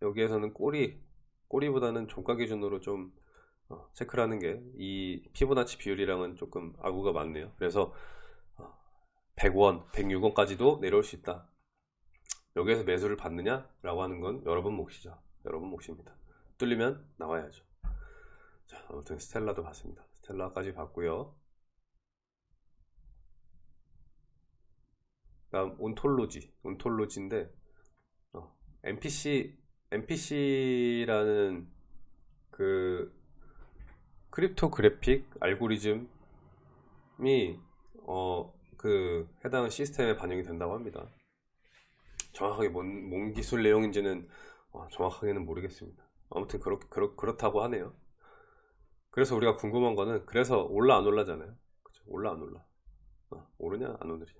A: 여기에서는 꼬리 꼬리보다는 종가 기준으로 좀 어, 체크를 하는 게 이 피보나치 비율이랑은 조금 아구가 많네요. 그래서 어, 100원 106원까지도 내려올 수 있다. 여기에서 매수를 받느냐 라고 하는 건 여러분 몫이죠. 여러분 몫입니다 뚫리면 나와야죠 자 아무튼 스텔라도 봤습니다 스텔라까지 봤고요 다음 온톨로지 온톨로지인데 어, MPC MPC라는 그 cryptographic 알고리즘이 어, 그 해당 시스템에 반영이 된다고 합니다. 정확하게 뭔, 뭔 기술 내용인지는 어, 정확하게는 모르겠습니다. 아무튼 그렇, 그렇, 그렇다고 하네요. 그래서 우리가 궁금한 거는 그래서 올라 안 올라잖아요. 그쵸? 올라 안 올라. 어, 오르냐 안 오르냐.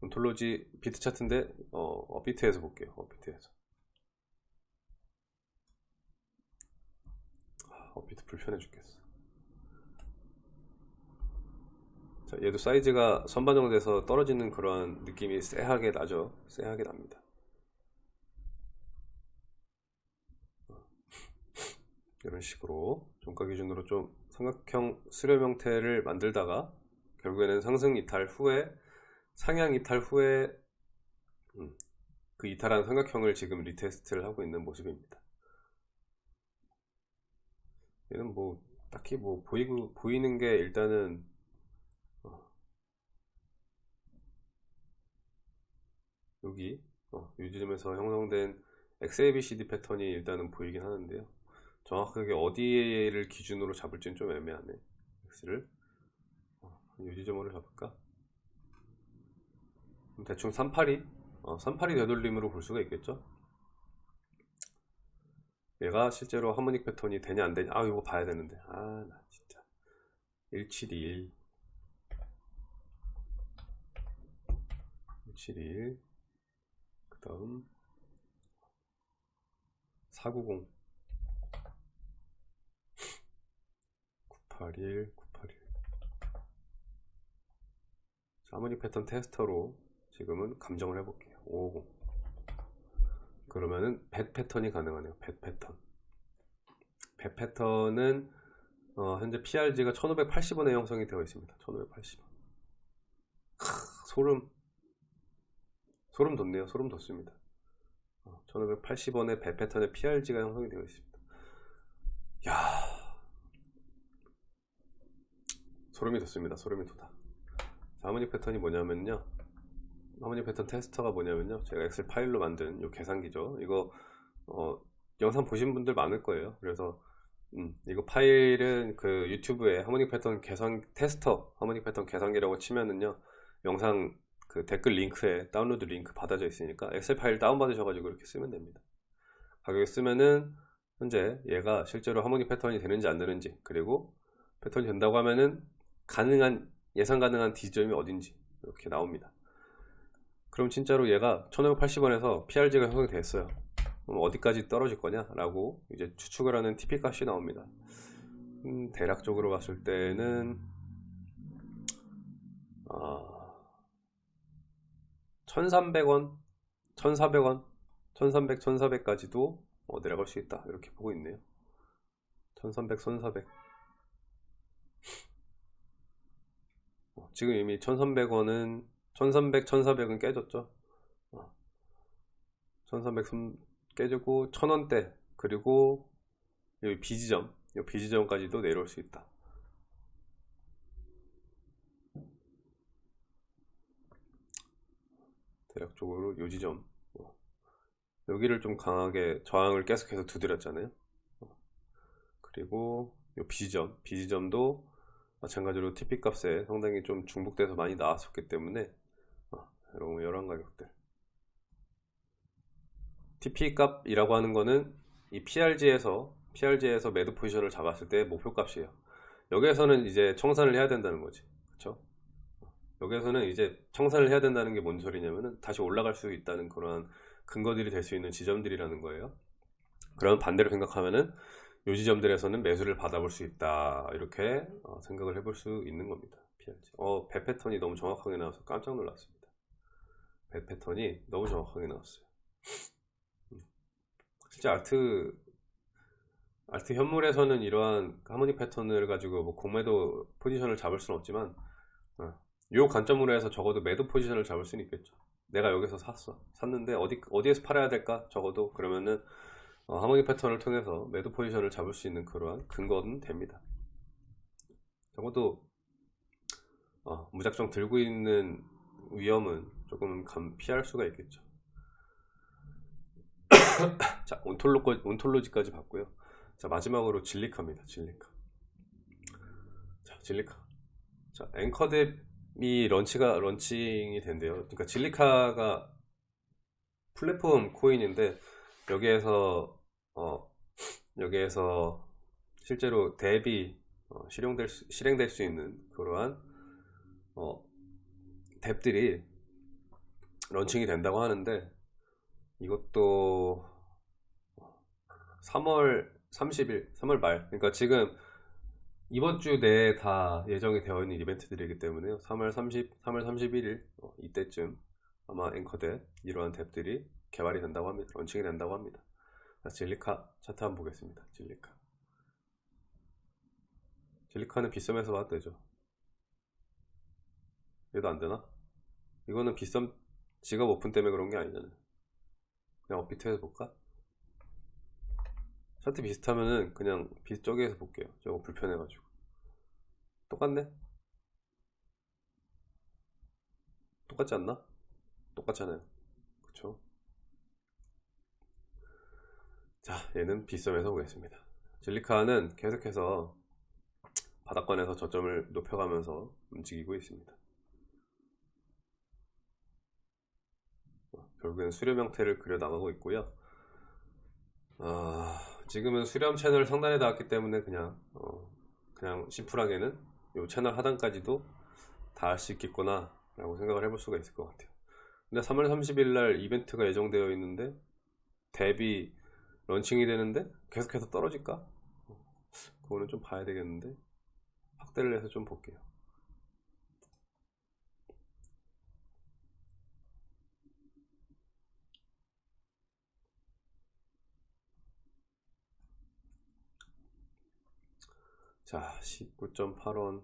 A: 온톨로지 비트 차트인데 어, 어, 비트에서 볼게요. 어, 비트에서. 어, 비트 불편해 죽겠어. 자, 얘도 사이즈가 선반영돼서 떨어지는 그런 느낌이 쎄하게 나죠. 쎄하게 납니다. 이런 식으로 종가 기준으로 좀 삼각형 수렴 형태를 만들다가 결국에는 상승 이탈 후에 상향 이탈 후에 음, 그 이탈한 삼각형을 지금 retest를 하고 있는 모습입니다. 얘는 뭐 딱히 뭐 보이고 보이는 게 일단은 어, 여기 어, 이 지점에서 형성된 XABCD 패턴이 일단은 보이긴 하는데요. 정확하게 어디를 기준으로 잡을지는 좀 애매하네. X를. 어, 이 지점으로 잡을까? 대충 382 어, 382 되돌림으로 볼 수가 있겠죠? 얘가 실제로 하모닉 패턴이 되냐 안 되냐? 아 이거 봐야 되는데. 아 나 진짜. 171 171그 다음 490 981 981 하모닉 패턴 테스터로 지금은 감정을 해볼게요. 550 그러면은 100 패턴이 가능하네요. 100 패턴. 100 패턴은 어, 현재 PRG가 1580원에 형성이 되어 있습니다. 1580원. 크, 소름. 소름 돋네요. 소름 돋습니다. 어, 1580원에 100 패턴의 PRZ가 형성이 되어 있습니다 야 소름이 돋습니다. 소름이 돋아. harmonic 패턴이 뭐냐면요. harmonic 패턴 tester가 뭐냐면요. 제가 엑셀 파일로 만든 이 계산기죠. 이거 어, 영상 보신 분들 많을 거예요. 그래서 음, 이거 파일은 그 유튜브에 harmonic 패턴 계산 tester harmonic 패턴 계산기라고 치면은요. 영상 그 댓글 링크에 다운로드 링크 받아져 있으니까 엑셀 파일 다운 받으셔가지고 이렇게 쓰면 됩니다. 가격에 쓰면은 현재 얘가 실제로 harmonic 패턴이 되는지 안 되는지 그리고 패턴이 된다고 하면은 가능한 예상 가능한 D점이 어딘지 이렇게 나옵니다. 그럼 진짜로 얘가 1580원에서 PRZ가 형성이 됐어요. 그럼 어디까지 떨어질 거냐 라고 이제 추측을 하는 TP 값이 나옵니다. 음, 대략적으로 봤을 때는 아, 1300원 1400원 1300 1400까지도 어, 내려갈 수 있다. 이렇게 보고 있네요. 1300 1400 어, 지금 이미 1300원은 1300 1400은 깨졌죠? 어, 1300 깨지고 1000원대 그리고 여기 비지점 이 비지점까지도 내려올 수 있다. 대략적으로 요 지점 어, 여기를 좀 강하게 저항을 계속해서 두드렸잖아요. 어, 그리고 요 비지점 비지점도 마찬가지로 TP 값에 상당히 좀 중복돼서 많이 나왔었기 때문에 어, 이런 이런 가격들. TP 값이라고 하는 거는 이 PRG에서 PRG에서 매도 포지션을 잡았을 때 목표 값이에요. 여기에서는 이제 청산을 해야 된다는 거지. 그쵸? 여기에서는 이제 청산을 해야 된다는 게 뭔 소리냐면은 다시 올라갈 수 있다는 그런 근거들이 될 수 있는 지점들이라는 거예요. 그럼 반대로 생각하면은 요 지점들에서는 매수를 받아볼 수 있다. 이렇게 어, 생각을 해볼 수 있는 겁니다. PRG. 어, 배 패턴이 너무 정확하게 나와서 깜짝 놀랐습니다. 배 패턴이 너무 정확하게 나왔어요. 실제 아트 아트 현물에서는 이러한 하모니 패턴을 가지고 뭐 공매도 포지션을 잡을 수는 없지만 어, 이 관점으로 해서 적어도 매도 포지션을 잡을 수는 있겠죠. 내가 여기서 샀어. 샀는데 어디, 어디에서 팔아야 될까? 적어도 그러면은 어, 하모니 패턴을 통해서 매도 포지션을 잡을 수 있는 그러한 근거는 됩니다 적어도 어, 무작정 들고 있는 위험은 조금 감 피할 수가 있겠죠. *coughs* 자, 온톨로, 온톨로지까지 봤고요. 자, 마지막으로 진리카입니다. 진리카. 자, 질리카. 자, 앵커뎁이 런치가, 런칭이 된대요. 그러니까 질리카가 플랫폼 코인인데, 여기에서, 어, 여기에서 실제로 DApp이 어, 실용될 수, 실행될 수 있는 그러한, 어, DApp들이 launching이 된다고 하는데, 이것도 3월 30일, 3월 말. 그러니까 지금 이번 주 내에 다 예정이 되어 있는 이벤트들이기 때문에요. 3월 30, 3월 31일 어, 이때쯤 아마 앵커 dApp 이러한 dApp들이 개발이 된다고 합니다. 런칭이 된다고 합니다. 자, 질리카 차트 한번 보겠습니다. 질리카. 질리카는 빗썸에서 봐도 되죠. 얘도 안 되나? 이거는 빗썸 지갑 오픈 때문에 그런 게 아니잖아요. 그냥 업비트에서 볼까? 차트 비슷하면은 그냥 비 저기에서 볼게요. 저거 불편해가지고. 똑같네? 똑같지 않나? 똑같잖아요. 그쵸? 자, 얘는 비썸에서 보겠습니다. 진리카는 계속해서 바닥권에서 저점을 높여가면서 움직이고 있습니다. 결국엔 수렴 형태를 그려 나가고 있고요. 아, 지금은 수렴 채널 상단에 닿았기 때문에 그냥 어, 그냥 심플하게는 이 채널 하단까지도 닿을 수 있겠구나 라고 생각을 해볼 수가 있을 것 같아요. 근데 3월 30일 날 이벤트가 예정되어 있는데 dApp이 런칭이 되는데 계속해서 떨어질까? 그거는 좀 봐야 되겠는데 확대를 해서 좀 볼게요. 자, 19.8원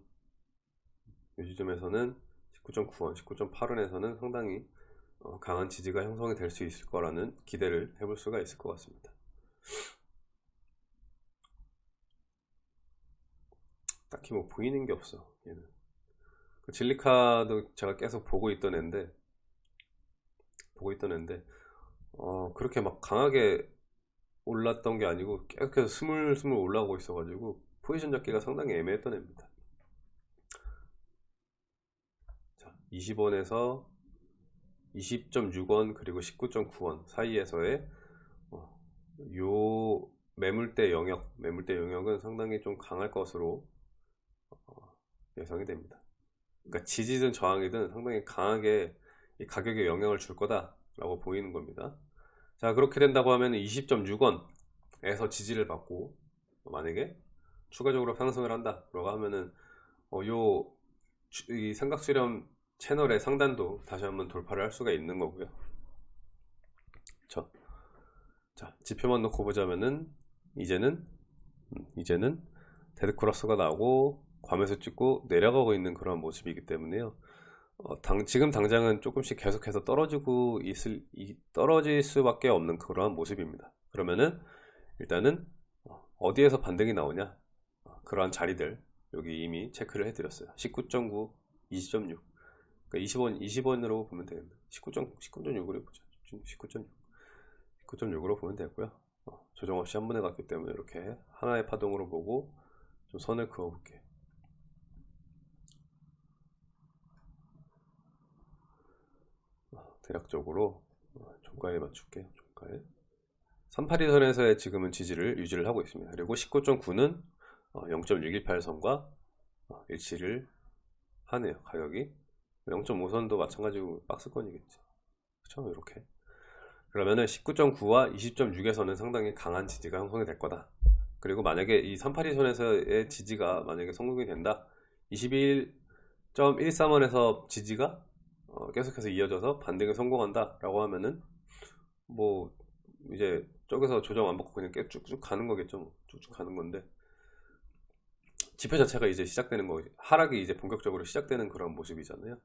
A: 이 지점에서는 19.9원, 19.8원에서는 상당히 어, 강한 지지가 형성이 될 수 있을 거라는 기대를 해볼 수가 있을 것 같습니다. 딱히 뭐 보이는 게 없어 얘는. 그 진리카도 제가 계속 보고 있던 앤데 보고 있던 앤데 어, 그렇게 막 강하게 올랐던 게 아니고 계속해서 스물스물 올라오고 있어 가지고 포지션 잡기가 상당히 애매했던 애입니다. 자 20원에서 20.6원 그리고 19.9원 사이에서의 어, 요 매물대 영역 매물대 영역은 상당히 좀 강할 것으로 어, 예상이 됩니다. 그러니까 지지든 저항이든 상당히 강하게 이 가격에 영향을 줄 거다 라고 보이는 겁니다. 자 그렇게 된다고 하면 20.6원에서 지지를 받고 만약에 추가적으로 상승을 한다 라고 하면은 어, 요이 삼각 수렴 채널의 상단도 다시 한번 돌파를 할 수가 있는 거고요. 자, 자 지표만 놓고 보자면은 이제는 음, 이제는 데드 크로스가 나오고 과매수 찍고 내려가고 있는 그런 모습이기 때문에요 어, 당, 지금 당장은 조금씩 계속해서 떨어지고 있을 이, 떨어질 수밖에 없는 그러한 모습입니다 그러면은 일단은 어, 어디에서 반등이 나오냐 어, 그러한 자리들 여기 이미 체크를 해 드렸어요 19.9 20.6 그러니까 20원, 20원으로 보면. 19.6, 19.6으로 보자. 19.6. 19.6으로 보면 되고요. 어, 조정 없이 한 번에 갔기 때문에 이렇게 하나의 파동으로 보고 좀 선을 그어 볼게요. 어, 대략적으로 어, 종가에 맞출게요. 종가에. 382선에서의 지금은 지지를 유지를 하고 있습니다. 그리고 19.9는 0.618선과 어, 일치를 하네요. 가격이. 0.5선도 마찬가지로 박스권이겠지 그쵸 이렇게 그러면은 19.9와 20.6에서는 상당히 강한 지지가 형성이 될 거다. 그리고 만약에 이 382선에서의 지지가 만약에 성공이 된다 21.13원에서 지지가 어, 계속해서 이어져서 반등에 성공한다 라고 하면은 뭐 이제 저기서 조정 안 받고 그냥 쭉쭉 가는 거겠죠 쭉쭉 가는 건데. 지표 자체가 이제 시작되는 거 하락이 이제 본격적으로 시작되는 그런 모습이잖아요.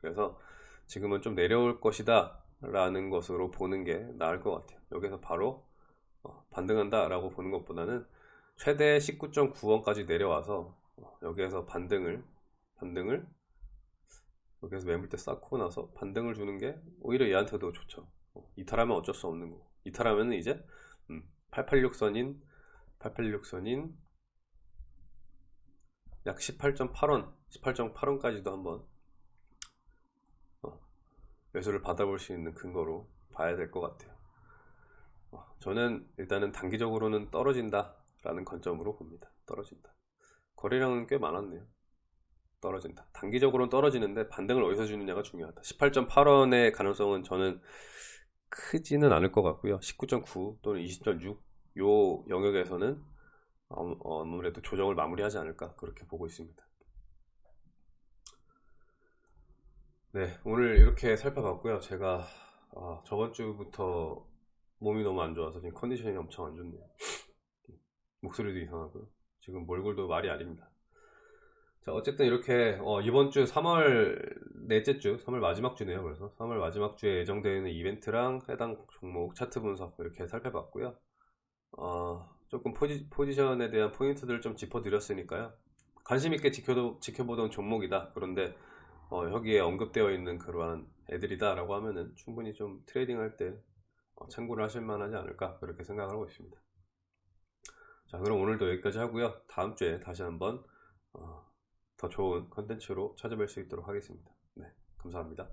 A: 그래서 지금은 좀 내려올 것이다 라는 것으로 보는 게 나을 것 같아요 여기서 바로 어, 반등한다 라고 보는 것보다는 최대 19.9원까지 내려와서 어, 여기에서 반등을 반등을 여기서 매물대 쌓고 나서 반등을 주는 게 오히려 얘한테도 좋죠. 어, 이탈하면 어쩔 수 없는 거고. 이탈하면 이제 886선인 886선인 약 18.8원, 18.8원까지도 한번 어, 매수를 받아볼 수 있는 근거로 봐야 될 것 같아요. 어, 저는 일단은 단기적으로는 떨어진다 라는 관점으로 봅니다. 떨어진다. 거래량은 꽤 많았네요. 떨어진다. 단기적으로는 떨어지는데 반등을 어디서 주느냐가 중요하다. 18.8원의 가능성은 저는 크지는 않을 것 같고요. 19.9 또는 20.6 요 영역에서는 어, 아무래도 조정을 마무리하지 않을까 그렇게 보고 있습니다. 네, 오늘 이렇게 살펴봤고요. 제가 아, 저번 주부터 몸이 너무 안 좋아서 지금 컨디션이 엄청 안 좋네요. *laughs* 목소리도 이상하고요. 지금 몰골도 말이 아닙니다. 자, 어쨌든 이렇게 어, 이번 주 3월 넷째 주, 3월 마지막 주네요. 그래서 3월 마지막 주에 예정되어 있는 이벤트랑 해당 종목 차트 분석 이렇게 살펴봤고요. 어, 조금 포지, 포지션에 대한 포인트들을 좀 짚어드렸으니까요. 관심 있게 지켜도, 지켜보던 종목이다. 그런데 어, 여기에 언급되어 있는 그러한 애들이다 라고 하면은 충분히 좀 트레이딩 할때 어, 참고를 하실 만 하지 않을까 그렇게 생각을 하고 있습니다. 자 그럼 오늘도 여기까지 하고요. 다음 주에 다시 한번 어, 더 좋은 컨텐츠로 찾아뵐 수 있도록 하겠습니다. 네, 감사합니다.